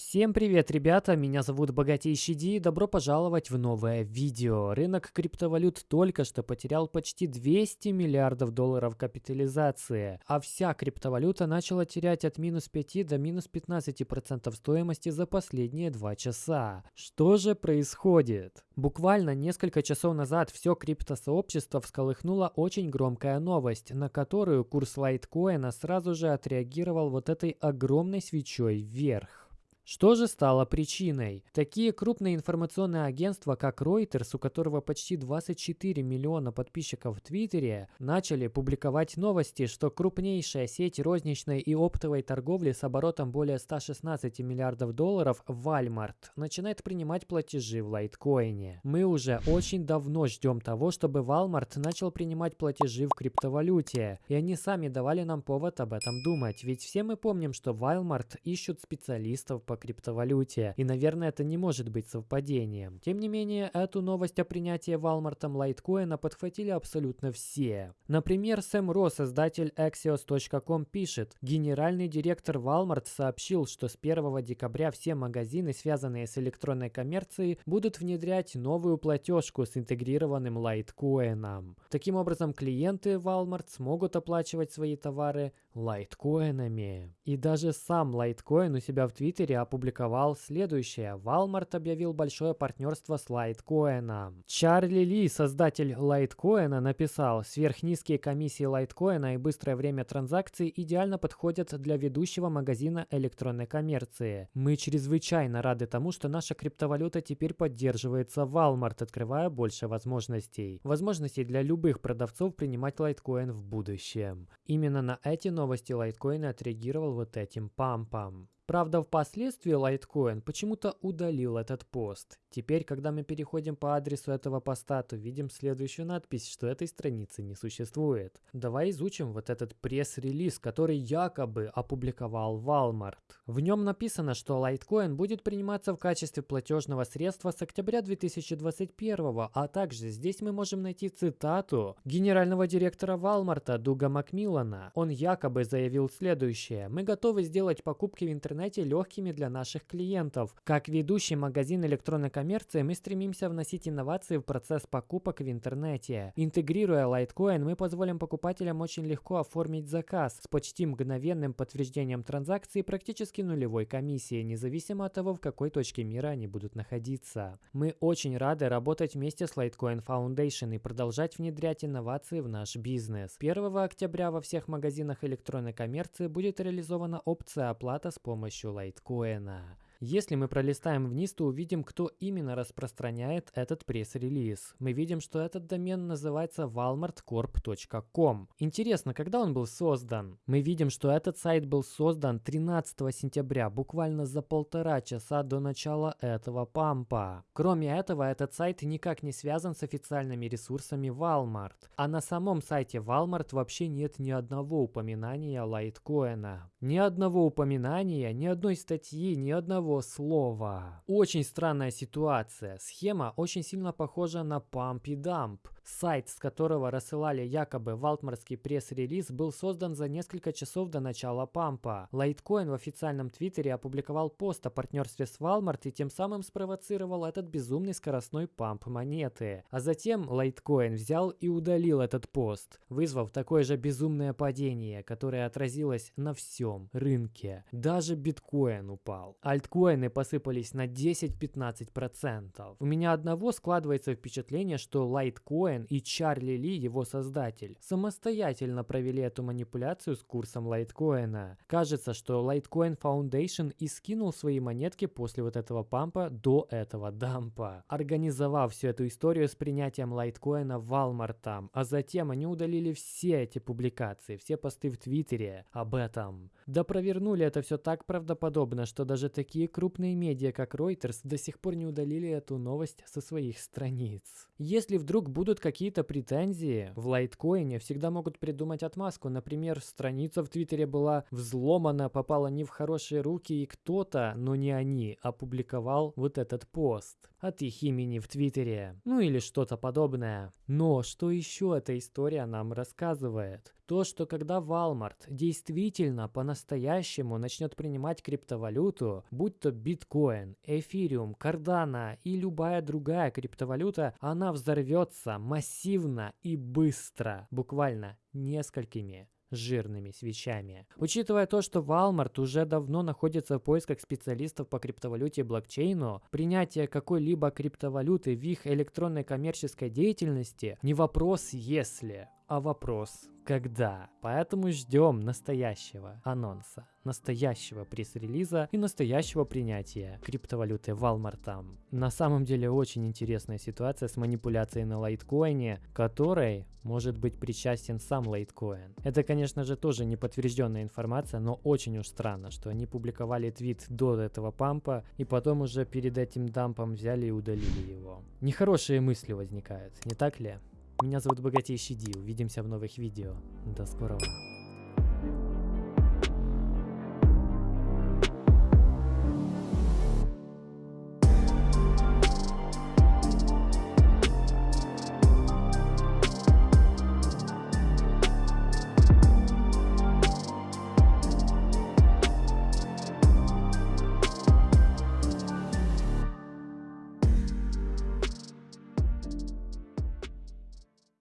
Всем привет, ребята! Меня зовут Богатейший Ди и добро пожаловать в новое видео. Рынок криптовалют только что потерял почти 200 миллиардов долларов капитализации, а вся криптовалюта начала терять от минус 5 до минус 15% стоимости за последние два часа. Что же происходит? Буквально несколько часов назад все криптосообщество всколыхнула очень громкая новость, на которую курс лайткоина сразу же отреагировал вот этой огромной свечой вверх. Что же стало причиной? Такие крупные информационные агентства, как Reuters, у которого почти 24 миллиона подписчиков в Твиттере, начали публиковать новости, что крупнейшая сеть розничной и оптовой торговли с оборотом более 116 миллиардов долларов, Walmart, начинает принимать платежи в лайткоине. Мы уже очень давно ждем того, чтобы Walmart начал принимать платежи в криптовалюте, и они сами давали нам повод об этом думать, ведь все мы помним, что Walmart ищут специалистов по криптовалюте, и, наверное, это не может быть совпадением. Тем не менее, эту новость о принятии Walmart лайткоина подхватили абсолютно все. Например, Сэм Ро, создатель Axios.com, пишет, генеральный директор Walmart сообщил, что с 1 декабря все магазины, связанные с электронной коммерцией, будут внедрять новую платежку с интегрированным лайткоином. Таким образом, клиенты Walmart смогут оплачивать свои товары лайткоинами. И даже сам лайткоин у себя в Твиттере опубликовал следующее. Walmart объявил большое партнерство с лайткоином. Чарли Ли, создатель лайткоина, написал, сверхнизкие комиссии лайткоина и быстрое время транзакций идеально подходят для ведущего магазина электронной коммерции. Мы чрезвычайно рады тому, что наша криптовалюта теперь поддерживается Walmart, открывая больше возможностей. Возможностей для любых продавцов принимать лайткоин в будущем. Именно на эти новости лайткоин отреагировал вот этим пампом. Правда, впоследствии Litecoin почему-то удалил этот пост. Теперь, когда мы переходим по адресу этого поста, то видим следующую надпись, что этой страницы не существует. Давай изучим вот этот пресс-релиз, который якобы опубликовал Walmart. В нем написано, что Litecoin будет приниматься в качестве платежного средства с октября 2021, а также здесь мы можем найти цитату генерального директора Walmart Дуга Макмиллана. Он якобы заявил следующее. «Мы готовы сделать покупки в интернете интернете легкими для наших клиентов. Как ведущий магазин электронной коммерции мы стремимся вносить инновации в процесс покупок в интернете. Интегрируя Litecoin, мы позволим покупателям очень легко оформить заказ с почти мгновенным подтверждением транзакции практически нулевой комиссии, независимо от того, в какой точке мира они будут находиться. Мы очень рады работать вместе с Litecoin Foundation и продолжать внедрять инновации в наш бизнес. 1 октября во всех магазинах электронной коммерции будет реализована опция оплата с помощью помощью лайткоина. Если мы пролистаем вниз, то увидим, кто именно распространяет этот пресс-релиз. Мы видим, что этот домен называется walmartcorp.com. Интересно, когда он был создан? Мы видим, что этот сайт был создан 13 сентября, буквально за полтора часа до начала этого пампа. Кроме этого, этот сайт никак не связан с официальными ресурсами Walmart. А на самом сайте Walmart вообще нет ни одного упоминания лайткоина. Ни одного упоминания, ни одной статьи, ни одного одного слова. Очень странная ситуация. Схема очень сильно похожа на Pump и Dump. Сайт, с которого рассылали якобы валтмарский пресс-релиз, был создан за несколько часов до начала пампа. Litecoin в официальном твиттере опубликовал пост о партнерстве с Walmart и тем самым спровоцировал этот безумный скоростной памп монеты. А затем Litecoin взял и удалил этот пост, вызвав такое же безумное падение, которое отразилось на всем рынке. Даже биткоин упал. Альткоины посыпались на 10-15%. У меня одного складывается впечатление, что Litecoin Биткоин и Чарли Ли, его создатель, самостоятельно провели эту манипуляцию с курсом лайткоина. Кажется, что Litecoin Foundation и скинул свои монетки после вот этого пампа до этого дампа, организовав всю эту историю с принятием лайткоина Walmart, а затем они удалили все эти публикации, все посты в Твиттере об этом. Да провернули это все так правдоподобно, что даже такие крупные медиа, как Reuters, до сих пор не удалили эту новость со своих страниц. Если вдруг будут какие-то претензии, в лайткоине всегда могут придумать отмазку. Например, страница в Твиттере была взломана, попала не в хорошие руки, и кто-то, но не они, опубликовал вот этот пост от их имени в Твиттере. Ну или что-то подобное. Но что еще эта история нам рассказывает? То, что когда Walmart действительно по-настоящему начнет принимать криптовалюту, будь то биткоин, эфириум, кардана и любая другая криптовалюта, она взорвется массивно и быстро, буквально несколькими жирными свечами. Учитывая то, что Walmart уже давно находится в поисках специалистов по криптовалюте и блокчейну, принятие какой-либо криптовалюты в их электронной коммерческой деятельности не вопрос «если», а вопрос когда. Поэтому ждем настоящего анонса, настоящего пресс-релиза и настоящего принятия криптовалюты Walmart. На самом деле очень интересная ситуация с манипуляцией на лайткоине, которой может быть причастен сам лайткоин. Это, конечно же, тоже не подтвержденная информация, но очень уж странно, что они публиковали твит до этого пампа и потом уже перед этим дампом взяли и удалили его. Нехорошие мысли возникают, не так ли? Меня зовут Богатейший Ди. Увидимся в новых видео. До скорого.